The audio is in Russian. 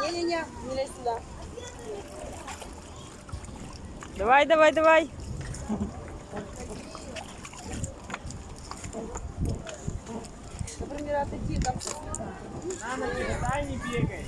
Не-не-не, не лезь сюда! Давай, давай, давай. Например, отойди там. На, не дай, не бегай.